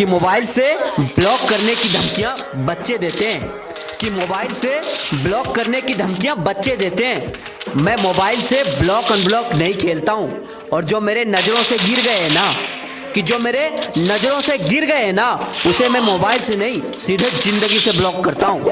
कि मोबाइल से ब्लॉक करने की धमकियाँ बच्चे देते हैं। कि मोबाइल से ब्लॉक करने की धमकियाँ बच्चे देते हैं। मैं मोबाइल से ब्लॉक अनब्लॉक नहीं खेलता हूँ। और जो मेरे नज़रों से गिर गए हैं ना, कि जो मेरे नज़रों से गिर गए हैं ना, उसे मैं मोबाइल से नहीं, सीधे ज़िंदगी से ब्लॉक करता हूँ।